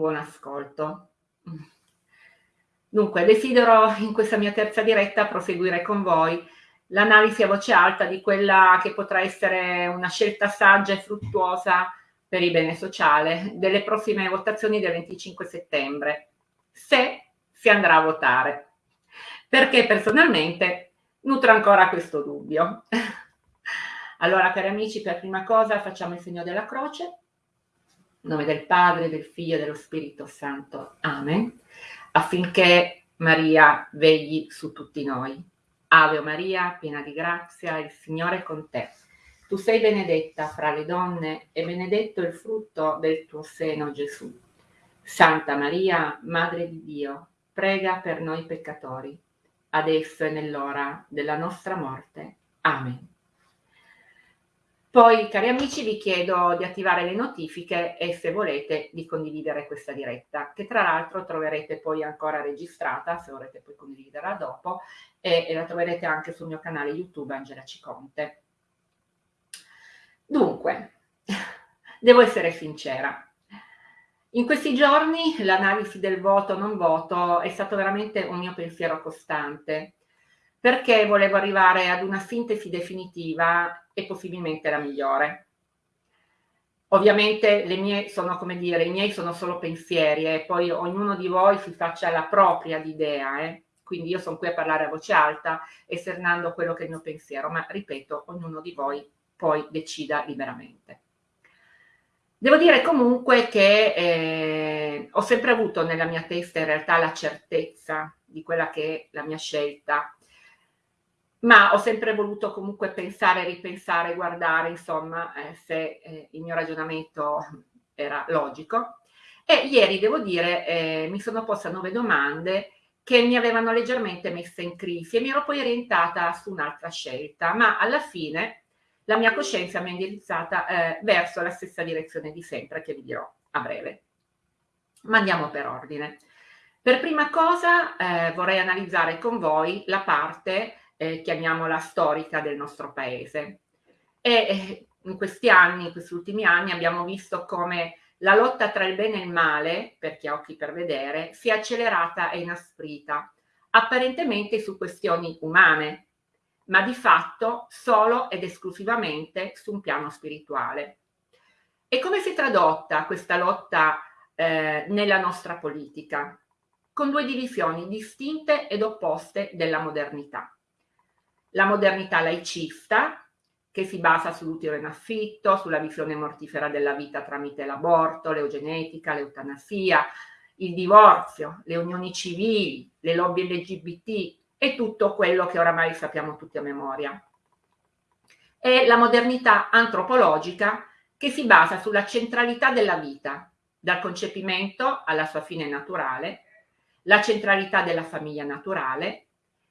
buon ascolto. Dunque, desidero in questa mia terza diretta proseguire con voi l'analisi a voce alta di quella che potrà essere una scelta saggia e fruttuosa per il bene sociale delle prossime votazioni del 25 settembre, se si andrà a votare. Perché personalmente nutro ancora questo dubbio. Allora, cari amici, per prima cosa facciamo il segno della croce. In nome del Padre, del Figlio e dello Spirito Santo. Amen. Affinché Maria vegli su tutti noi. Ave Maria, piena di grazia, il Signore è con te. Tu sei benedetta fra le donne e benedetto il frutto del tuo seno, Gesù. Santa Maria, Madre di Dio, prega per noi peccatori, adesso e nell'ora della nostra morte. Amen. Poi, cari amici, vi chiedo di attivare le notifiche e se volete di condividere questa diretta, che tra l'altro troverete poi ancora registrata, se vorrete poi condividerla dopo, e, e la troverete anche sul mio canale YouTube Angela Ciconte. Dunque, devo essere sincera. In questi giorni l'analisi del voto non voto è stato veramente un mio pensiero costante perché volevo arrivare ad una sintesi definitiva e possibilmente la migliore. Ovviamente le mie sono, come dire, i miei sono solo pensieri e poi ognuno di voi si faccia la propria idea, eh? quindi io sono qui a parlare a voce alta, esternando quello che è il mio pensiero, ma ripeto, ognuno di voi poi decida liberamente. Devo dire comunque che eh, ho sempre avuto nella mia testa in realtà la certezza di quella che è la mia scelta ma ho sempre voluto comunque pensare, ripensare, guardare, insomma, eh, se eh, il mio ragionamento era logico. E ieri, devo dire, eh, mi sono posta nuove domande che mi avevano leggermente messa in crisi e mi ero poi orientata su un'altra scelta, ma alla fine la mia coscienza mi ha indirizzata eh, verso la stessa direzione di sempre, che vi dirò a breve. Ma andiamo per ordine. Per prima cosa eh, vorrei analizzare con voi la parte eh, chiamiamola storica del nostro paese. E eh, in questi anni, in questi ultimi anni, abbiamo visto come la lotta tra il bene e il male, per chi ha occhi per vedere, si è accelerata e inasprita, apparentemente su questioni umane, ma di fatto solo ed esclusivamente su un piano spirituale. E come si è tradotta questa lotta eh, nella nostra politica? Con due divisioni distinte ed opposte della modernità la modernità laicista, che si basa sull'utero in affitto, sulla visione mortifera della vita tramite l'aborto, l'eugenetica, l'eutanasia, il divorzio, le unioni civili, le lobby LGBT e tutto quello che oramai sappiamo tutti a memoria. E la modernità antropologica che si basa sulla centralità della vita, dal concepimento alla sua fine naturale, la centralità della famiglia naturale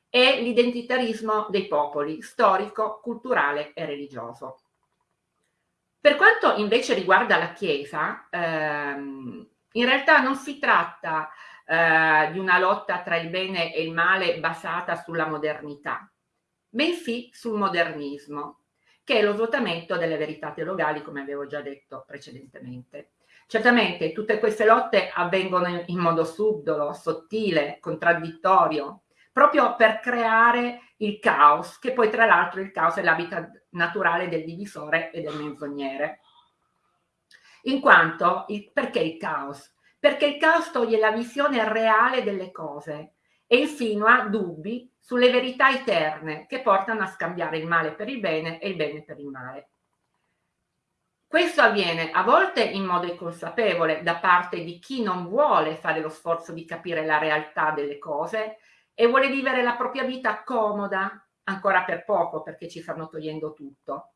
è l'identitarismo dei popoli, storico, culturale e religioso. Per quanto invece riguarda la Chiesa, ehm, in realtà non si tratta eh, di una lotta tra il bene e il male basata sulla modernità, bensì sul modernismo, che è lo svuotamento delle verità teologali, come avevo già detto precedentemente. Certamente tutte queste lotte avvengono in modo subdolo, sottile, contraddittorio, proprio per creare il caos, che poi tra l'altro il caos è l'habitat naturale del divisore e del menzognere. In quanto, il, perché il caos? Perché il caos toglie la visione reale delle cose e insinua dubbi sulle verità eterne che portano a scambiare il male per il bene e il bene per il male. Questo avviene a volte in modo inconsapevole da parte di chi non vuole fare lo sforzo di capire la realtà delle cose e vuole vivere la propria vita comoda, ancora per poco perché ci stanno togliendo tutto,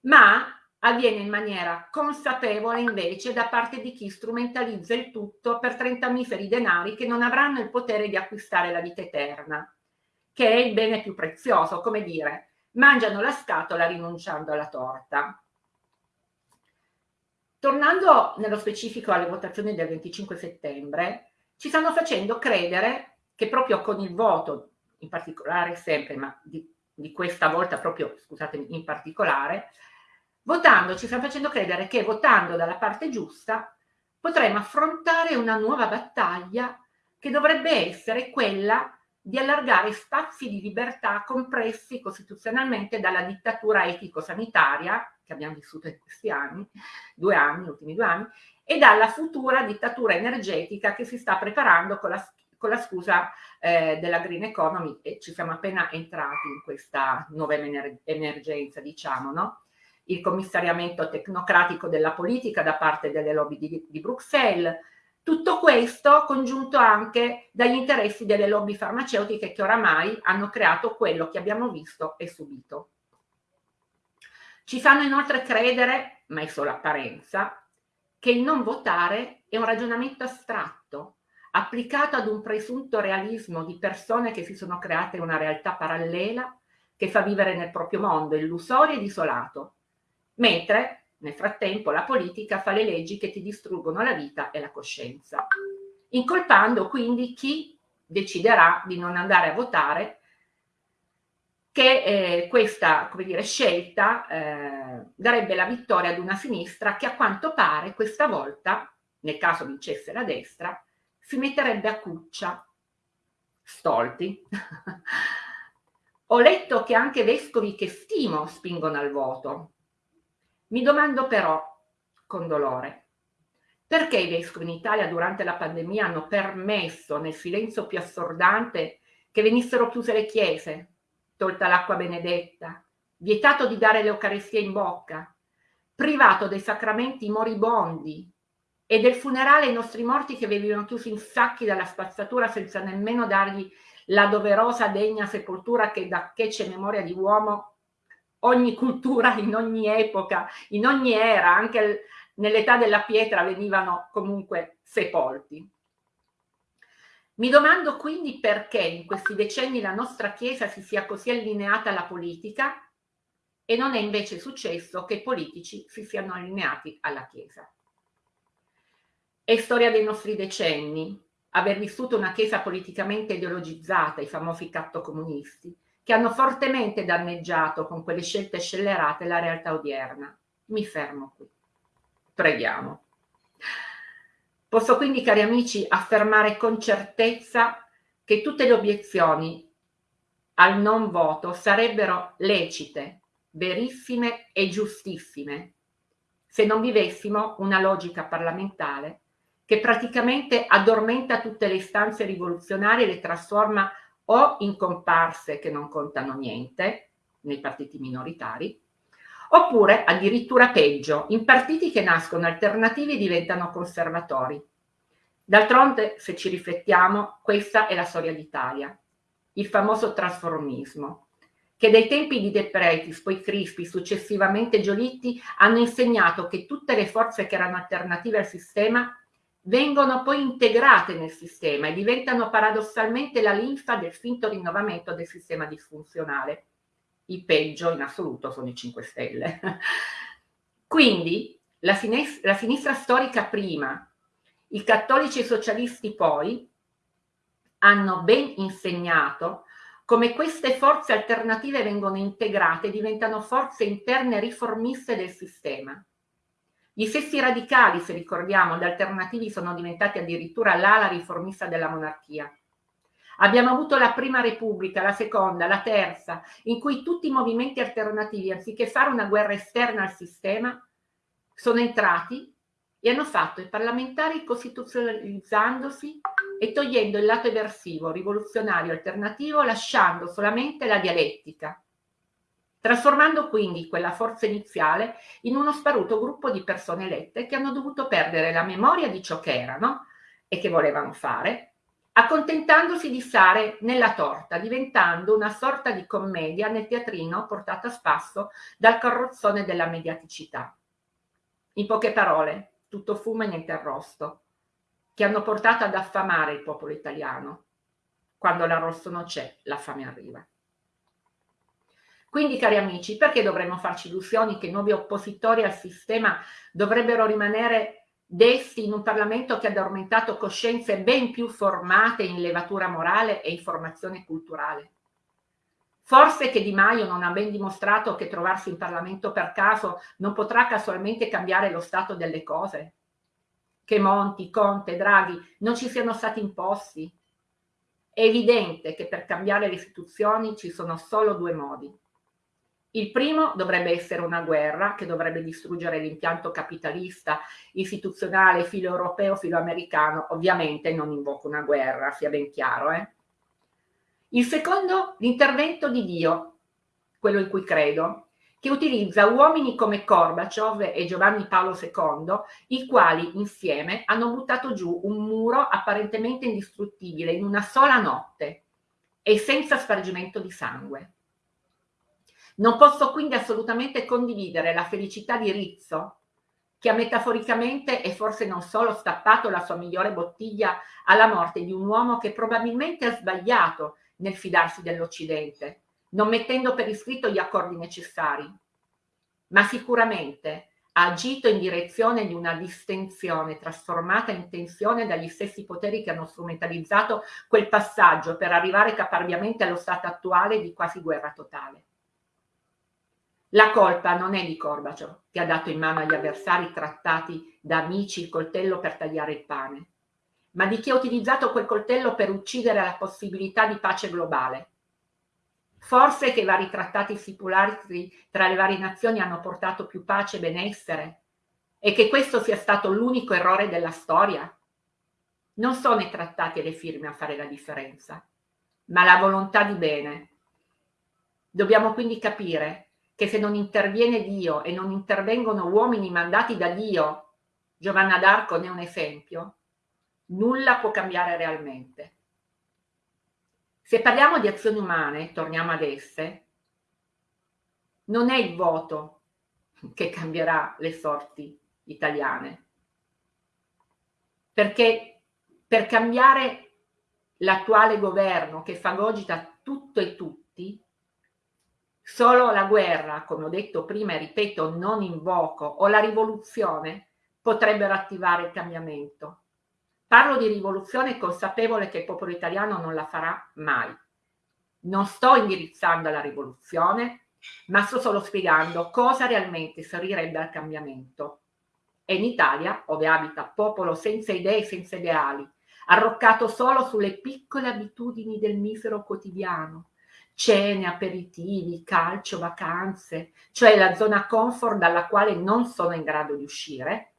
ma avviene in maniera consapevole invece da parte di chi strumentalizza il tutto per 30 miferi denari che non avranno il potere di acquistare la vita eterna, che è il bene più prezioso, come dire, mangiano la scatola rinunciando alla torta. Tornando nello specifico alle votazioni del 25 settembre, ci stanno facendo credere che proprio con il voto, in particolare sempre, ma di, di questa volta proprio, scusatemi, in particolare, votando, ci stanno facendo credere che votando dalla parte giusta potremo affrontare una nuova battaglia che dovrebbe essere quella di allargare spazi di libertà compressi costituzionalmente dalla dittatura etico-sanitaria che abbiamo vissuto in questi anni, due anni, ultimi due anni, e dalla futura dittatura energetica che si sta preparando con la, con la scusa eh, della green economy e ci siamo appena entrati in questa nuova emergenza, diciamo, no? Il commissariamento tecnocratico della politica da parte delle lobby di, di Bruxelles, tutto questo congiunto anche dagli interessi delle lobby farmaceutiche che oramai hanno creato quello che abbiamo visto e subito. Ci fanno inoltre credere, ma è solo apparenza, che il non votare è un ragionamento astratto, applicato ad un presunto realismo di persone che si sono create una realtà parallela che fa vivere nel proprio mondo illusorio ed isolato, mentre nel frattempo la politica fa le leggi che ti distruggono la vita e la coscienza, incolpando quindi chi deciderà di non andare a votare che eh, questa dire, scelta eh, darebbe la vittoria ad una sinistra che a quanto pare questa volta, nel caso vincesse la destra, si metterebbe a cuccia. Stolti. Ho letto che anche vescovi che stimo spingono al voto, mi domando però, con dolore, perché i vescovi in Italia durante la pandemia hanno permesso nel silenzio più assordante che venissero chiuse le chiese, tolta l'acqua benedetta, vietato di dare l'Eucaristia in bocca, privato dei sacramenti moribondi e del funerale ai nostri morti che venivano chiusi in sacchi dalla spazzatura senza nemmeno dargli la doverosa degna sepoltura che da che c'è memoria di uomo ogni cultura, in ogni epoca, in ogni era, anche nell'età della pietra venivano comunque sepolti. Mi domando quindi perché in questi decenni la nostra Chiesa si sia così allineata alla politica e non è invece successo che i politici si siano allineati alla Chiesa. È storia dei nostri decenni aver vissuto una Chiesa politicamente ideologizzata, i famosi cattocomunisti, che hanno fortemente danneggiato con quelle scelte scellerate la realtà odierna. Mi fermo qui. Preghiamo. Posso quindi, cari amici, affermare con certezza che tutte le obiezioni al non voto sarebbero lecite, verissime e giustissime se non vivessimo una logica parlamentare che praticamente addormenta tutte le istanze rivoluzionarie e le trasforma o in comparse che non contano niente nei partiti minoritari, oppure addirittura peggio, in partiti che nascono alternativi e diventano conservatori. D'altronde, se ci riflettiamo, questa è la storia d'Italia, il famoso trasformismo, che dai tempi di De Pretis, poi Crispi, successivamente Giolitti, hanno insegnato che tutte le forze che erano alternative al sistema vengono poi integrate nel sistema e diventano paradossalmente la linfa del finto rinnovamento del sistema disfunzionale. Il peggio in assoluto sono i 5 Stelle. Quindi la, sinis la sinistra storica prima, i cattolici socialisti poi, hanno ben insegnato come queste forze alternative vengono integrate e diventano forze interne riformiste del sistema. Gli stessi radicali, se ricordiamo, gli alternativi sono diventati addirittura l'ala riformista della monarchia. Abbiamo avuto la prima repubblica, la seconda, la terza, in cui tutti i movimenti alternativi, anziché fare una guerra esterna al sistema, sono entrati e hanno fatto i parlamentari costituzionalizzandosi e togliendo il lato eversivo, rivoluzionario, alternativo, lasciando solamente la dialettica, trasformando quindi quella forza iniziale in uno sparuto gruppo di persone elette che hanno dovuto perdere la memoria di ciò che erano e che volevano fare, accontentandosi di stare nella torta, diventando una sorta di commedia nel teatrino portata a spasso dal carrozzone della mediaticità. In poche parole, tutto fumo e niente arrosto, che hanno portato ad affamare il popolo italiano. Quando l'arrosto non c'è, la fame arriva. Quindi, cari amici, perché dovremmo farci illusioni che i nuovi oppositori al sistema dovrebbero rimanere dessi in un Parlamento che ha addormentato coscienze ben più formate in levatura morale e in formazione culturale? Forse che Di Maio non ha ben dimostrato che trovarsi in Parlamento per caso non potrà casualmente cambiare lo stato delle cose? che Monti, Conte, Draghi non ci siano stati imposti? È evidente che per cambiare le istituzioni ci sono solo due modi. Il primo dovrebbe essere una guerra che dovrebbe distruggere l'impianto capitalista, istituzionale, filo europeo, filo americano. Ovviamente non invoco una guerra, sia ben chiaro. Eh? Il secondo, l'intervento di Dio, quello in cui credo, che utilizza uomini come Gorbaciov e Giovanni Paolo II, i quali insieme hanno buttato giù un muro apparentemente indistruttibile in una sola notte e senza spargimento di sangue. Non posso quindi assolutamente condividere la felicità di Rizzo, che ha metaforicamente e forse non solo stappato la sua migliore bottiglia alla morte di un uomo che probabilmente ha sbagliato nel fidarsi dell'Occidente, non mettendo per iscritto gli accordi necessari, ma sicuramente ha agito in direzione di una distensione trasformata in tensione dagli stessi poteri che hanno strumentalizzato quel passaggio per arrivare caparbiamente allo stato attuale di quasi guerra totale. La colpa non è di Corbacio, che ha dato in mano agli avversari trattati da amici il coltello per tagliare il pane, ma di chi ha utilizzato quel coltello per uccidere la possibilità di pace globale. Forse che i vari trattati stipulati tra le varie nazioni hanno portato più pace e benessere e che questo sia stato l'unico errore della storia? Non sono i trattati e le firme a fare la differenza, ma la volontà di bene. Dobbiamo quindi capire che se non interviene Dio e non intervengono uomini mandati da Dio, Giovanna d'Arco ne è un esempio, nulla può cambiare realmente. Se parliamo di azioni umane, torniamo ad esse, non è il voto che cambierà le sorti italiane, perché per cambiare l'attuale governo che fagogita tutto e tutti, Solo la guerra, come ho detto prima e ripeto, non invoco, o la rivoluzione potrebbero attivare il cambiamento. Parlo di rivoluzione consapevole che il popolo italiano non la farà mai. Non sto indirizzando alla rivoluzione, ma sto solo spiegando cosa realmente servirebbe al cambiamento. E in Italia, dove abita popolo senza idee senza ideali, arroccato solo sulle piccole abitudini del misero quotidiano, cene, aperitivi, calcio, vacanze, cioè la zona comfort dalla quale non sono in grado di uscire,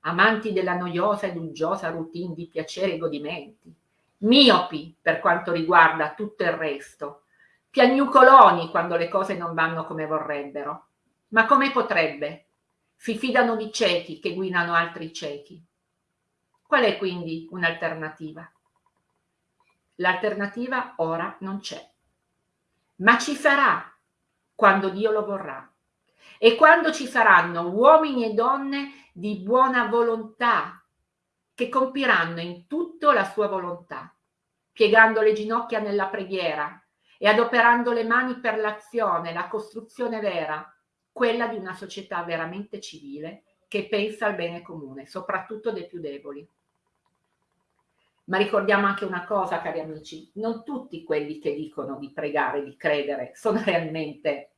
amanti della noiosa ed uggiosa routine di piaceri e godimenti, miopi per quanto riguarda tutto il resto, piagnucoloni quando le cose non vanno come vorrebbero. Ma come potrebbe? Si fidano di ciechi che guidano altri ciechi. Qual è quindi un'alternativa? L'alternativa ora non c'è ma ci sarà quando Dio lo vorrà. E quando ci saranno uomini e donne di buona volontà che compiranno in tutto la sua volontà, piegando le ginocchia nella preghiera e adoperando le mani per l'azione, la costruzione vera, quella di una società veramente civile che pensa al bene comune, soprattutto dei più deboli. Ma ricordiamo anche una cosa, cari amici, non tutti quelli che dicono di pregare, di credere, sono realmente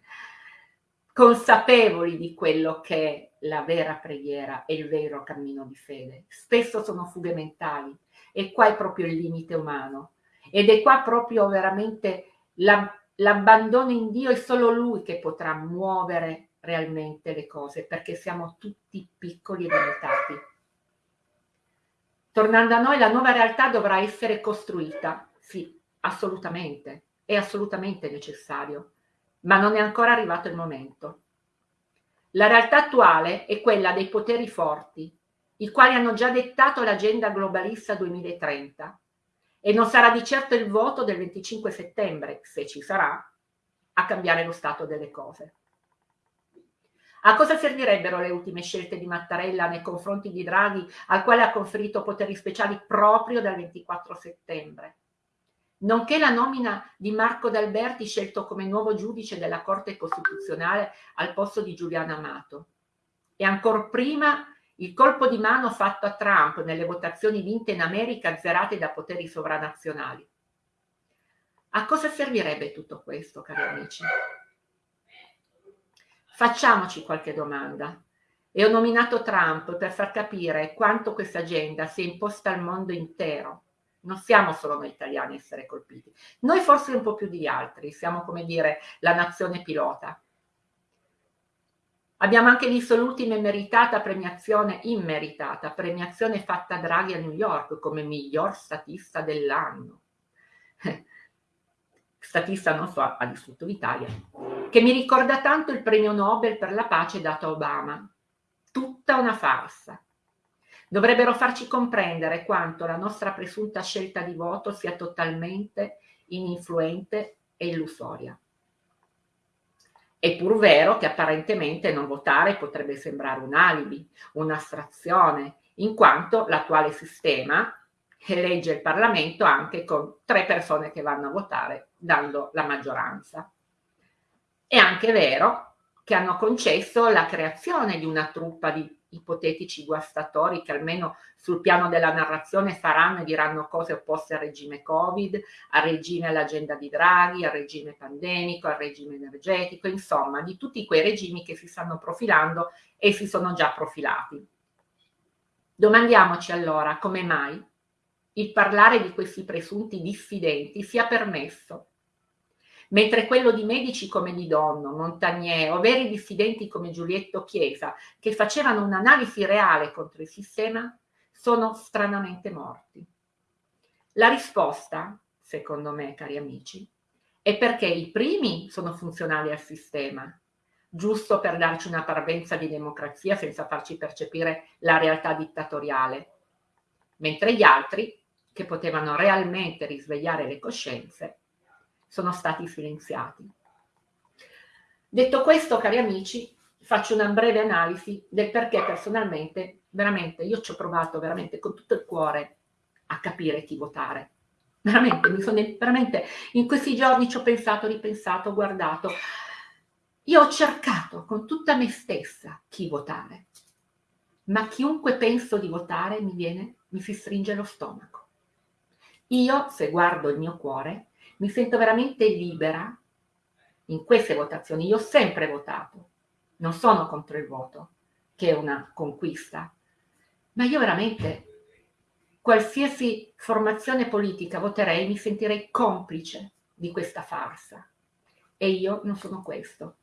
consapevoli di quello che è la vera preghiera e il vero cammino di fede. Spesso sono fughe mentali e qua è proprio il limite umano ed è qua proprio veramente l'abbandono in Dio è solo Lui che potrà muovere realmente le cose perché siamo tutti piccoli e limitati. Tornando a noi, la nuova realtà dovrà essere costruita. Sì, assolutamente, è assolutamente necessario, ma non è ancora arrivato il momento. La realtà attuale è quella dei poteri forti, i quali hanno già dettato l'agenda globalista 2030 e non sarà di certo il voto del 25 settembre, se ci sarà, a cambiare lo stato delle cose. A cosa servirebbero le ultime scelte di Mattarella nei confronti di Draghi, al quale ha conferito poteri speciali proprio dal 24 settembre? Nonché la nomina di Marco D'Alberti scelto come nuovo giudice della Corte Costituzionale al posto di Giuliano Amato. E ancora prima il colpo di mano fatto a Trump nelle votazioni vinte in America azzerate da poteri sovranazionali. A cosa servirebbe tutto questo, cari amici? Facciamoci qualche domanda. E ho nominato Trump per far capire quanto questa agenda si è imposta al mondo intero. Non siamo solo noi italiani a essere colpiti. Noi forse un po' più di altri, siamo come dire la nazione pilota. Abbiamo anche visto l'ultima immeritata premiazione, immeritata premiazione fatta a Draghi a New York come miglior statista dell'anno. Statista non so, ha distrutto l'Italia, che mi ricorda tanto il premio Nobel per la pace dato a Obama. Tutta una farsa. Dovrebbero farci comprendere quanto la nostra presunta scelta di voto sia totalmente ininfluente e illusoria. È pur vero che apparentemente non votare potrebbe sembrare un alibi, un'astrazione, in quanto l'attuale sistema elegge il Parlamento anche con tre persone che vanno a votare, dando la maggioranza. È anche vero che hanno concesso la creazione di una truppa di ipotetici guastatori che almeno sul piano della narrazione faranno e diranno cose opposte al regime Covid, al regime all'agenda di Draghi, al regime pandemico, al regime energetico, insomma di tutti quei regimi che si stanno profilando e si sono già profilati. Domandiamoci allora come mai il parlare di questi presunti diffidenti sia permesso mentre quello di medici come Di Donno, Montagnier o veri dissidenti come Giulietto Chiesa, che facevano un'analisi reale contro il sistema, sono stranamente morti. La risposta, secondo me, cari amici, è perché i primi sono funzionali al sistema, giusto per darci una parvenza di democrazia senza farci percepire la realtà dittatoriale, mentre gli altri, che potevano realmente risvegliare le coscienze, sono stati silenziati. Detto questo, cari amici, faccio una breve analisi del perché personalmente, veramente, io ci ho provato veramente con tutto il cuore a capire chi votare. Veramente, mi sono, veramente, in questi giorni ci ho pensato, ripensato, guardato. Io ho cercato con tutta me stessa chi votare, ma chiunque penso di votare mi viene, mi si stringe lo stomaco. Io, se guardo il mio cuore, mi sento veramente libera in queste votazioni. Io ho sempre votato, non sono contro il voto, che è una conquista, ma io veramente qualsiasi formazione politica voterei, mi sentirei complice di questa farsa. E io non sono questo.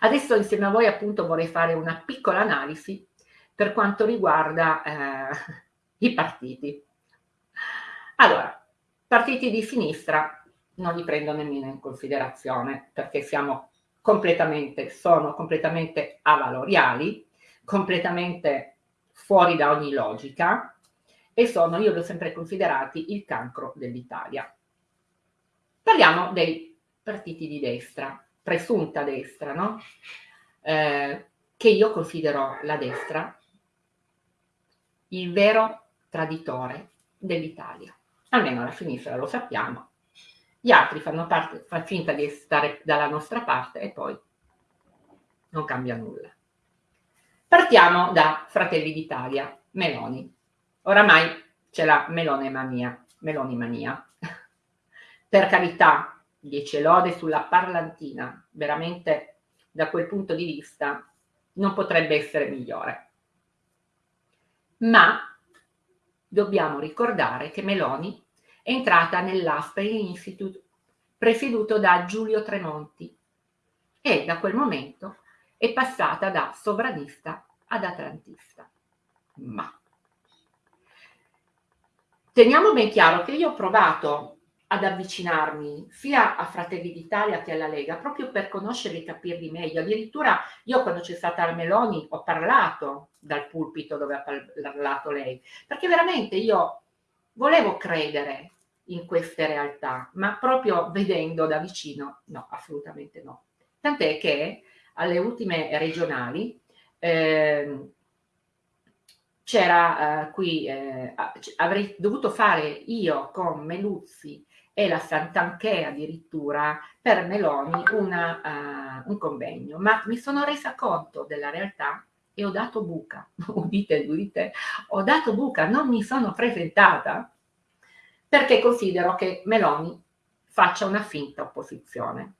Adesso insieme a voi appunto vorrei fare una piccola analisi per quanto riguarda eh, i partiti. Allora, Partiti di sinistra non li prendo nemmeno in considerazione perché siamo completamente, sono completamente avaloriali, completamente fuori da ogni logica e sono, io li ho sempre considerati, il cancro dell'Italia. Parliamo dei partiti di destra, presunta destra, no? Eh, che io considero la destra il vero traditore dell'Italia almeno la sinistra lo sappiamo, gli altri fanno, parte, fanno finta di stare dalla nostra parte e poi non cambia nulla. Partiamo da Fratelli d'Italia, Meloni. Oramai c'è la Melone mania, Meloni mania. per carità, 10 lode sulla parlantina, veramente da quel punto di vista non potrebbe essere migliore. Ma dobbiamo ricordare che Meloni è entrata nell'Aspen Institute presieduto da Giulio Tremonti e da quel momento è passata da sovranista ad atlantista. Ma teniamo ben chiaro che io ho provato ad avvicinarmi sia a Fratelli d'Italia che alla Lega, proprio per conoscerli e capirli meglio. Addirittura io quando c'è stata la Meloni ho parlato dal pulpito dove ha parlato lei, perché veramente io volevo credere in queste realtà, ma proprio vedendo da vicino, no, assolutamente no. Tant'è che alle ultime regionali eh, c'era eh, qui, eh, avrei dovuto fare io con Meluzzi e la Santanché addirittura per Meloni una, uh, un convegno, ma mi sono resa conto della realtà e ho dato buca, udite, udite, ho dato buca, non mi sono presentata perché considero che Meloni faccia una finta opposizione.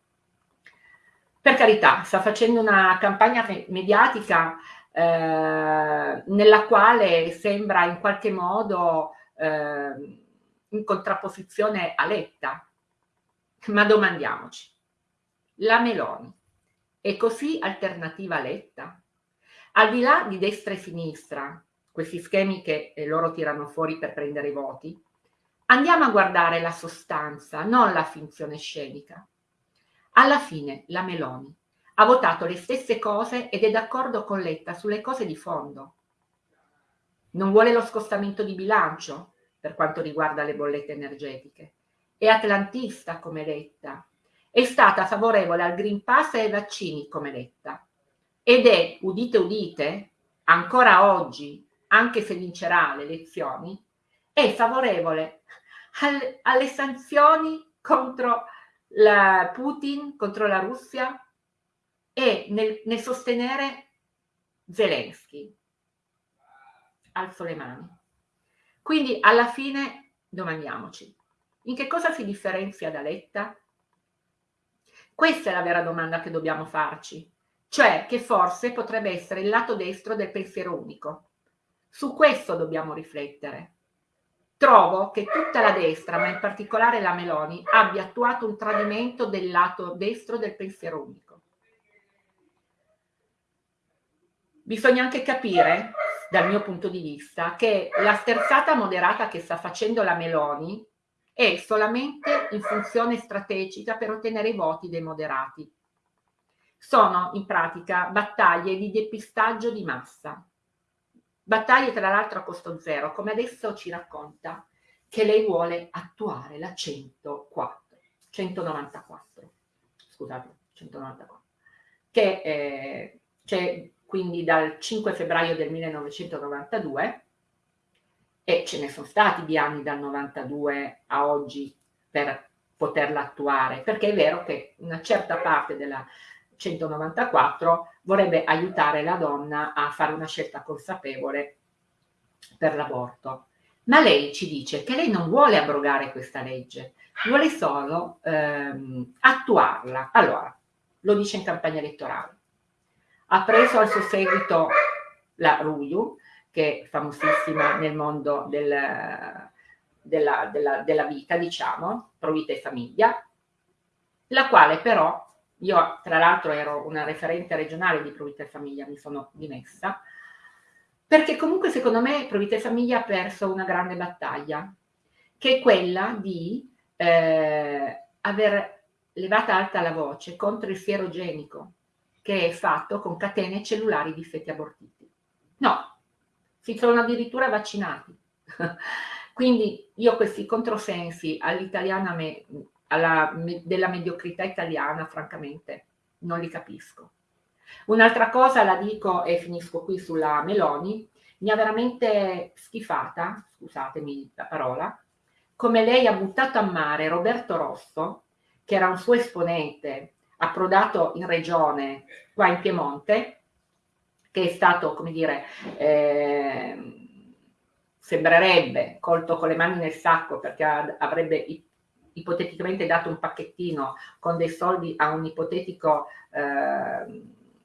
per carità, sta facendo una campagna mediatica eh, nella quale sembra in qualche modo eh, in contrapposizione a Letta. Ma domandiamoci, la Meloni è così alternativa a Letta? Al di là di destra e sinistra, questi schemi che eh, loro tirano fuori per prendere i voti, andiamo a guardare la sostanza, non la finzione scenica. Alla fine la Meloni ha votato le stesse cose ed è d'accordo con Letta sulle cose di fondo. Non vuole lo scostamento di bilancio per quanto riguarda le bollette energetiche. È atlantista come Letta. È stata favorevole al Green Pass e ai vaccini come Letta. Ed è, udite udite, ancora oggi, anche se vincerà le elezioni, è favorevole al, alle sanzioni contro la Putin, contro la Russia e nel, nel sostenere Zelensky. Alzo le mani. Quindi alla fine domandiamoci, in che cosa si differenzia da Letta? Questa è la vera domanda che dobbiamo farci, cioè che forse potrebbe essere il lato destro del pensiero unico. Su questo dobbiamo riflettere. Trovo che tutta la destra, ma in particolare la Meloni, abbia attuato un tradimento del lato destro del pensiero unico. Bisogna anche capire, dal mio punto di vista, che la sterzata moderata che sta facendo la Meloni è solamente in funzione strategica per ottenere i voti dei moderati. Sono in pratica battaglie di depistaggio di massa. Battaglie tra l'altro a costo zero, come adesso ci racconta che lei vuole attuare la 104, 194, scusate, 194, che eh, c'è quindi dal 5 febbraio del 1992 e ce ne sono stati di anni dal 92 a oggi per poterla attuare, perché è vero che una certa parte della 194 vorrebbe aiutare la donna a fare una scelta consapevole per l'aborto. Ma lei ci dice che lei non vuole abrogare questa legge, vuole solo ehm, attuarla. Allora, lo dice in campagna elettorale. Ha preso al suo seguito la Ruiu, che è famosissima nel mondo del, della, della, della vita, diciamo, pro vita e famiglia, la quale però io tra l'altro ero una referente regionale di Provita e Famiglia, mi sono dimessa, perché comunque secondo me Provita e Famiglia ha perso una grande battaglia, che è quella di eh, aver levata alta la voce contro il sierogenico, che è fatto con catene cellulari di feti abortiti. No, si sono addirittura vaccinati. Quindi io questi controsensi all'italiana me alla, della mediocrità italiana, francamente, non li capisco. Un'altra cosa la dico e finisco qui sulla Meloni, mi ha veramente schifata, scusatemi la parola, come lei ha buttato a mare Roberto Rosso, che era un suo esponente approdato in regione qua in Piemonte, che è stato, come dire, eh, sembrerebbe colto con le mani nel sacco perché avrebbe ipoteticamente dato un pacchettino con dei soldi a un ipotetico eh,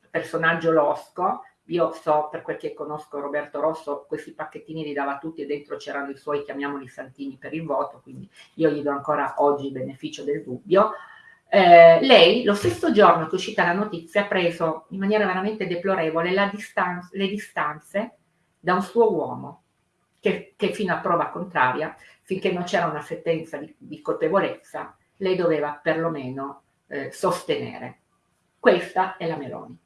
personaggio losco, io so, per quel che conosco Roberto Rosso, questi pacchettini li dava tutti e dentro c'erano i suoi, chiamiamoli santini, per il voto, quindi io gli do ancora oggi il beneficio del dubbio. Eh, lei, lo stesso giorno che è uscita la notizia, ha preso in maniera veramente deplorevole distanza, le distanze da un suo uomo, che, che fino a prova contraria finché non c'era una sentenza di, di, colpevolezza, lei doveva perlomeno eh, sostenere. Questa è la Meloni.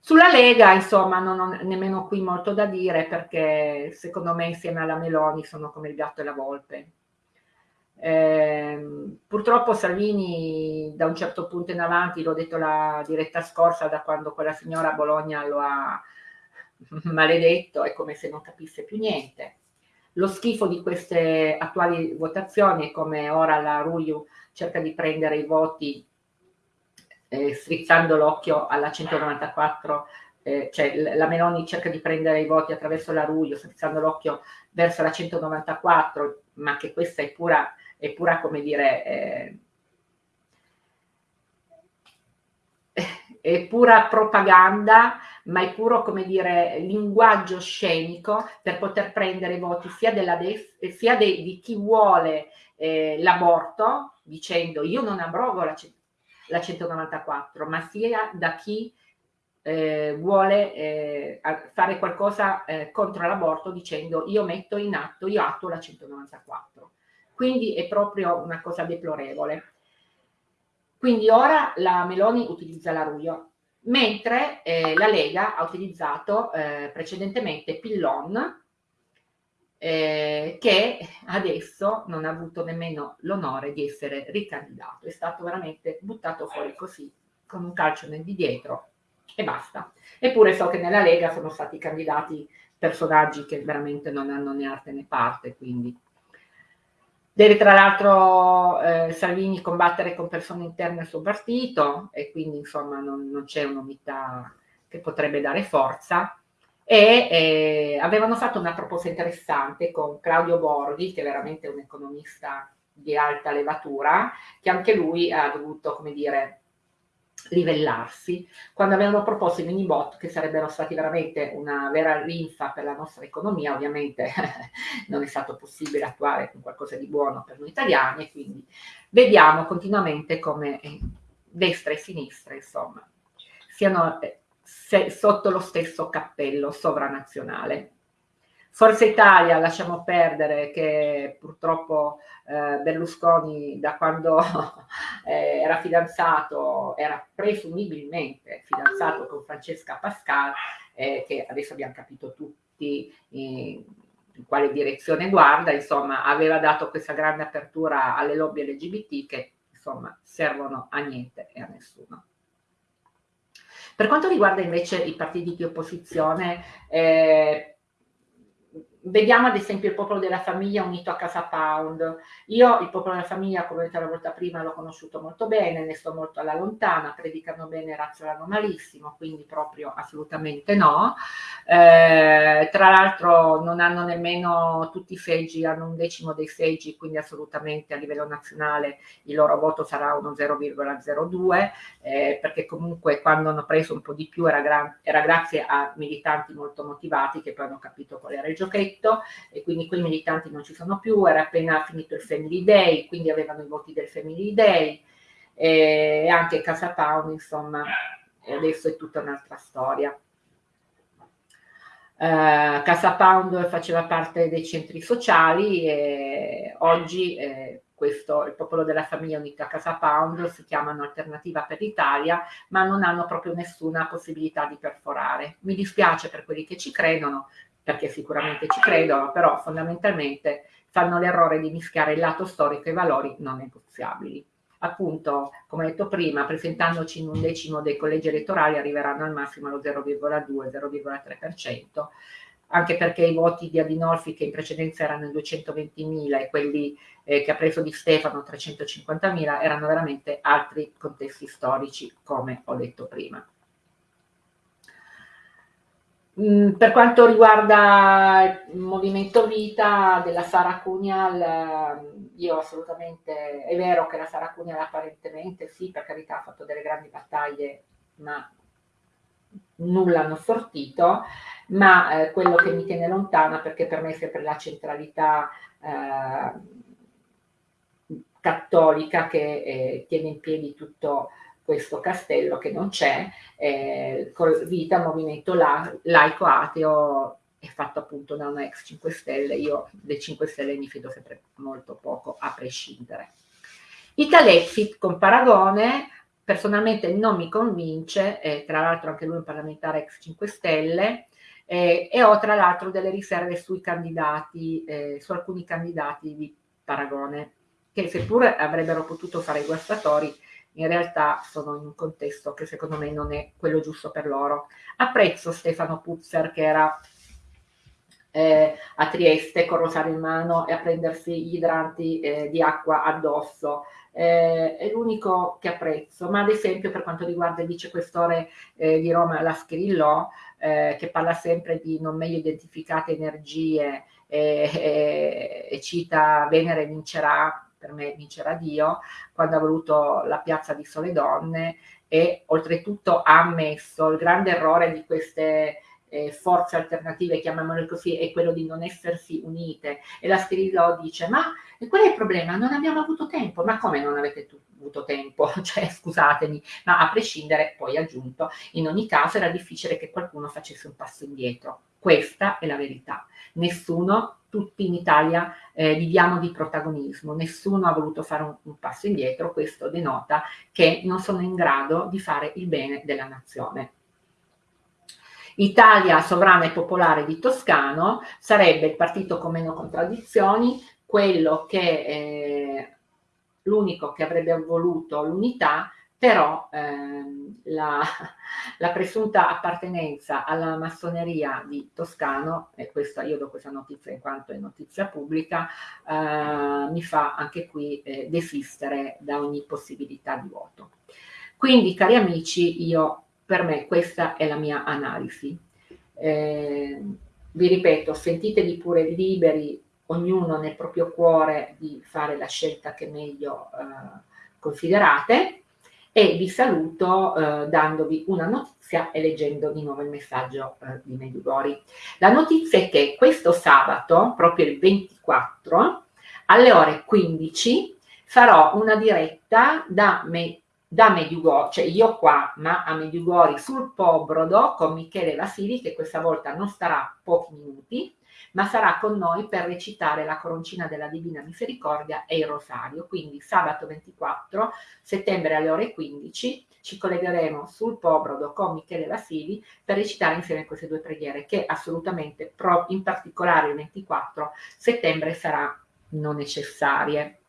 Sulla Lega, insomma, non ho nemmeno qui molto da dire perché secondo me insieme alla Meloni sono come il gatto e la volpe. Eh, purtroppo Salvini da un certo punto in avanti, l'ho detto la diretta scorsa, da quando quella signora a Bologna lo ha maledetto, è come se non capisse più niente. Lo schifo di queste attuali votazioni è come ora la Ruiu cerca di prendere i voti eh, strizzando l'occhio alla 194, eh, cioè la Meloni cerca di prendere i voti attraverso la Ruiu, strizzando l'occhio verso la 194, ma che questa è pura, è pura come dire, eh, è pura propaganda, ma è puro, come dire, linguaggio scenico per poter prendere i voti sia, della destra, sia de, di chi vuole eh, l'aborto, dicendo io non abrogo la, la 194, ma sia da chi eh, vuole eh, fare qualcosa eh, contro l'aborto dicendo io metto in atto, io atto la 194. Quindi è proprio una cosa deplorevole. Quindi ora la Meloni utilizza la Ruio, mentre eh, la Lega ha utilizzato eh, precedentemente Pillon, eh, che adesso non ha avuto nemmeno l'onore di essere ricandidato, è stato veramente buttato fuori così, con un calcio nel di dietro e basta. Eppure so che nella Lega sono stati candidati personaggi che veramente non hanno né arte né parte, quindi deve tra l'altro eh, Salvini combattere con persone interne al suo partito e quindi insomma non, non c'è un'unità che potrebbe dare forza. E eh, avevano fatto una proposta interessante con Claudio Borghi che è veramente un economista di alta levatura che anche lui ha dovuto come dire livellarsi, quando avevano proposto i mini bot che sarebbero stati veramente una vera rinfa per la nostra economia, ovviamente non è stato possibile attuare qualcosa di buono per noi italiani quindi vediamo continuamente come eh, destra e sinistra, insomma, siano eh, sotto lo stesso cappello sovranazionale. Forza Italia lasciamo perdere che purtroppo eh, Berlusconi da quando eh, era fidanzato, era presumibilmente fidanzato con Francesca Pascal, eh, che adesso abbiamo capito tutti in, in quale direzione guarda, insomma aveva dato questa grande apertura alle lobby LGBT che insomma servono a niente e a nessuno. Per quanto riguarda invece i partiti di opposizione, eh, Vediamo ad esempio il popolo della famiglia unito a Casa Pound. Io il popolo della famiglia, come ho detto la volta prima, l'ho conosciuto molto bene, ne sto molto alla lontana, predicano bene, razzolano malissimo, quindi proprio assolutamente no. Eh, tra l'altro non hanno nemmeno tutti i seggi, hanno un decimo dei seggi, quindi assolutamente a livello nazionale il loro voto sarà uno 0,02, eh, perché comunque quando hanno preso un po' di più era, era grazie a militanti molto motivati che poi hanno capito qual era il giochetto detto e quindi quei militanti non ci sono più, era appena finito il Family Day, quindi avevano i voti del Family Day e anche Casa Pound, insomma, adesso è tutta un'altra storia. Uh, Casa Pound faceva parte dei centri sociali e oggi eh, questo, il popolo della famiglia unita Casa Pound si chiamano Alternativa per l'Italia, ma non hanno proprio nessuna possibilità di perforare. Mi dispiace per quelli che ci credono, perché sicuramente ci credono, però fondamentalmente fanno l'errore di mischiare il lato storico e i valori non negoziabili. Appunto, come detto prima, presentandoci in un decimo dei collegi elettorali arriveranno al massimo allo 0,2-0,3%, anche perché i voti di Adinolfi che in precedenza erano 220.000 e quelli eh, che ha preso di Stefano 350.000 erano veramente altri contesti storici, come ho detto prima. Mm, per quanto riguarda il movimento vita della Sara Cunial, io assolutamente, è vero che la Sara Cunial apparentemente sì, per carità ha fatto delle grandi battaglie, ma nulla hanno sortito, ma eh, quello che mi tiene lontana, perché per me è sempre la centralità eh, cattolica che eh, tiene in piedi tutto questo castello che non c'è, eh, Vita, movimento la, laico ateo, è fatto appunto da una ex 5 Stelle, io dei 5 Stelle mi fido sempre molto poco, a prescindere. Italexit con Paragone, personalmente non mi convince, eh, tra l'altro anche lui è un parlamentare ex 5 Stelle, eh, e ho tra l'altro delle riserve sui candidati, eh, su alcuni candidati di Paragone, che seppur avrebbero potuto fare i guastatori, in realtà sono in un contesto che secondo me non è quello giusto per loro. Apprezzo Stefano Puzzer che era eh, a Trieste con rosario in mano e a prendersi gli idranti eh, di acqua addosso. Eh, è l'unico che apprezzo, ma ad esempio per quanto riguarda il vicequestore eh, di Roma, la Scrillò, eh, che parla sempre di non meglio identificate energie e cita Venere vincerà per me vincerà Dio, quando ha voluto la piazza di Sole Donne, e oltretutto ha ammesso il grande errore di queste eh, forze alternative, chiamiamole così, è quello di non essersi unite. E la Stirillo dice, ma qual è il problema? Non abbiamo avuto tempo. Ma come non avete avuto tempo? cioè, scusatemi, ma a prescindere, poi aggiunto, in ogni caso era difficile che qualcuno facesse un passo indietro. Questa è la verità. Nessuno, tutti in Italia eh, viviamo di protagonismo, nessuno ha voluto fare un, un passo indietro, questo denota che non sono in grado di fare il bene della nazione. Italia Sovrana e Popolare di Toscano sarebbe il partito con meno contraddizioni, quello che eh, l'unico che avrebbe voluto l'unità, però ehm, la, la, presunta appartenenza alla massoneria di Toscano, e questa, io do questa notizia in quanto è notizia pubblica, eh, mi fa anche qui eh, desistere da ogni possibilità di voto. Quindi, cari amici, io per me questa è la mia analisi. Eh, vi ripeto, sentitevi pure liberi, ognuno nel proprio cuore, di fare la scelta che meglio eh, considerate e vi saluto eh, dandovi una notizia e leggendo di nuovo il messaggio eh, di Medjugorje. La notizia è che questo sabato, proprio il 24, alle ore 15, farò una diretta da me da Medjugorje, cioè io qua, ma a Medjugorje sul Pobrodo con Michele Vasili che questa volta non starà pochi minuti, ma sarà con noi per recitare la coroncina della Divina Misericordia e il Rosario. Quindi sabato 24 settembre alle ore 15 ci collegheremo sul Pobrodo con Michele Vasili per recitare insieme queste due preghiere che assolutamente, in particolare il 24 settembre, sarà non necessarie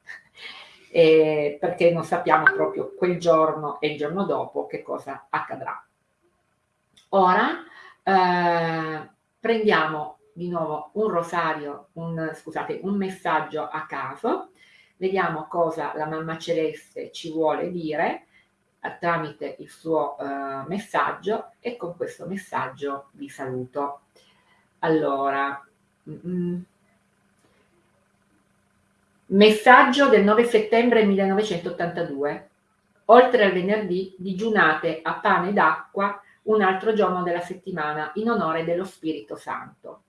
eh, perché non sappiamo proprio quel giorno e il giorno dopo che cosa accadrà. Ora eh, prendiamo di nuovo un rosario, un, scusate, un messaggio a caso, vediamo cosa la mamma celeste ci vuole dire eh, tramite il suo eh, messaggio e con questo messaggio vi saluto. Allora, mm, Messaggio del 9 settembre 1982. Oltre al venerdì, digiunate a pane ed acqua un altro giorno della settimana in onore dello Spirito Santo.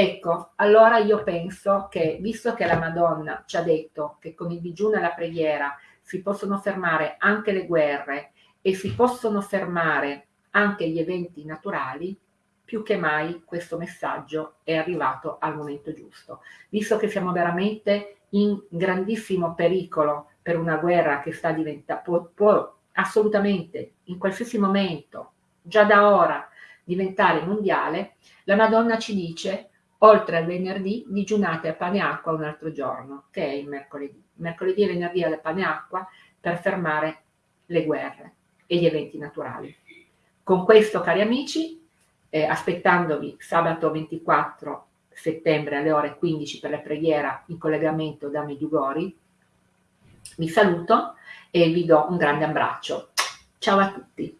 Ecco, allora io penso che, visto che la Madonna ci ha detto che con il digiuno e la preghiera si possono fermare anche le guerre e si possono fermare anche gli eventi naturali, più che mai questo messaggio è arrivato al momento giusto. Visto che siamo veramente in grandissimo pericolo per una guerra che sta diventando, può, può assolutamente in qualsiasi momento, già da ora, diventare mondiale, la Madonna ci dice, oltre al venerdì, digiunate a pane e acqua un altro giorno, che è il mercoledì. Mercoledì e venerdì al pane e acqua per fermare le guerre e gli eventi naturali. Con questo, cari amici, eh, aspettandovi sabato 24 settembre alle ore 15 per la preghiera in collegamento da Medjugorje. Vi saluto e vi do un grande abbraccio. Ciao a tutti.